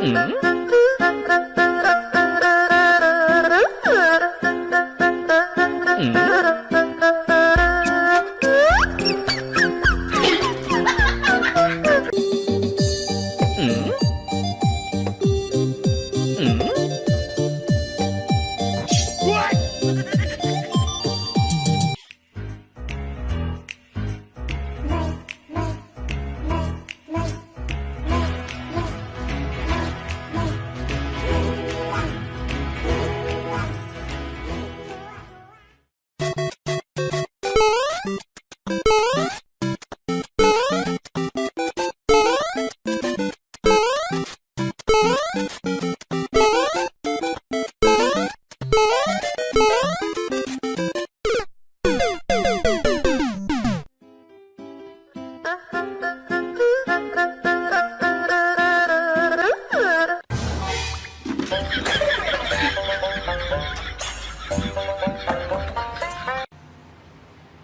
嗯。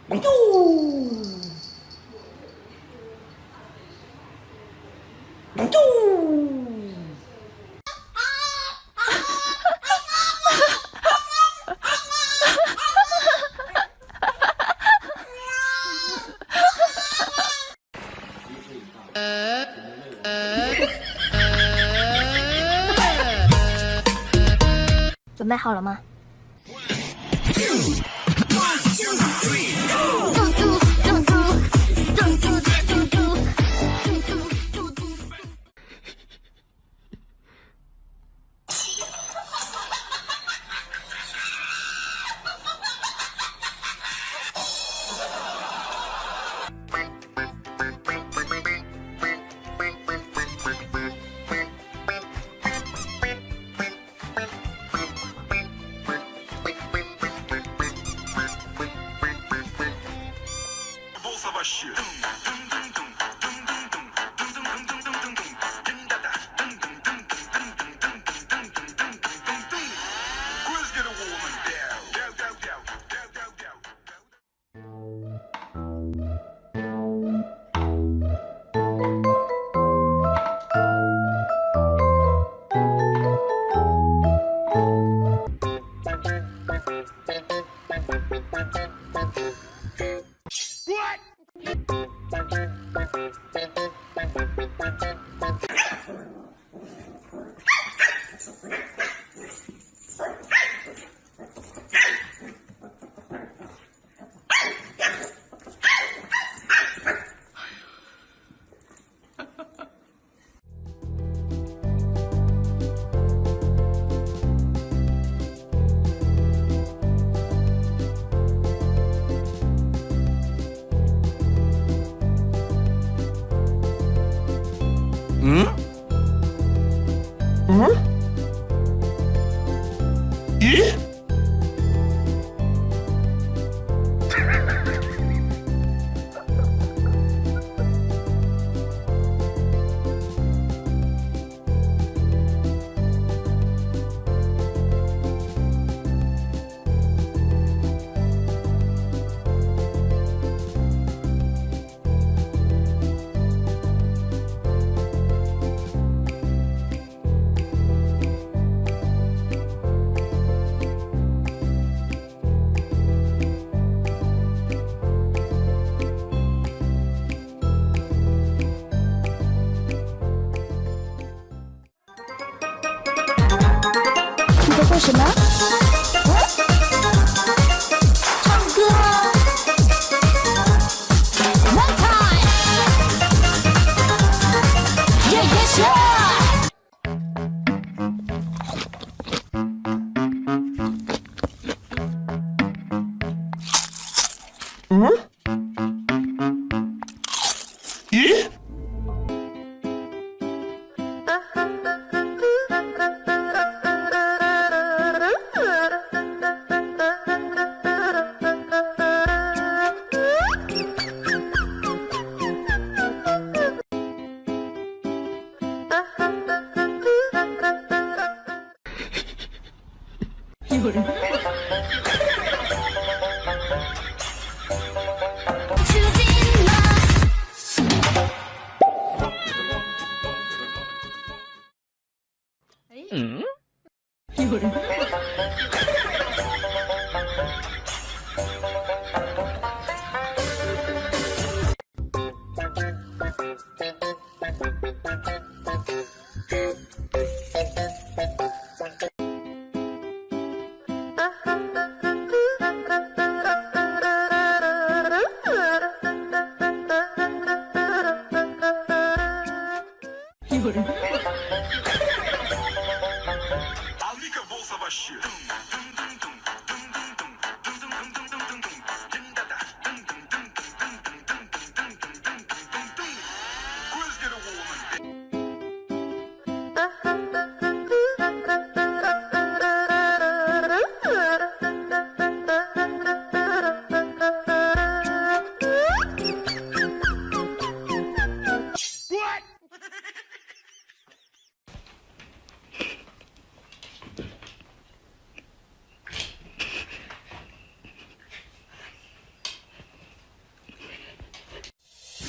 Bonjour 准备好了吗？做什么？唱歌。One time。Yeah yeah sure。嗯？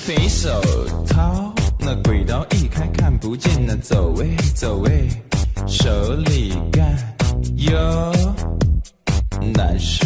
肥手掏，那鬼刀一开看不见，那走位走位，手里干哟难受。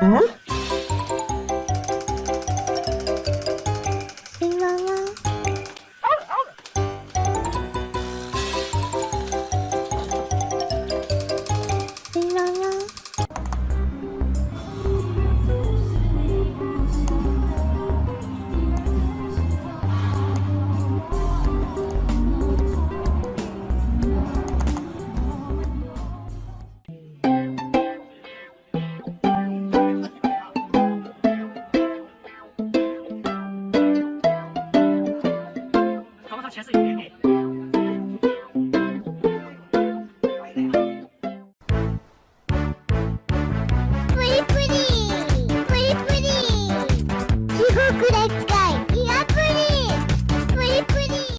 Mm-hmm. 全是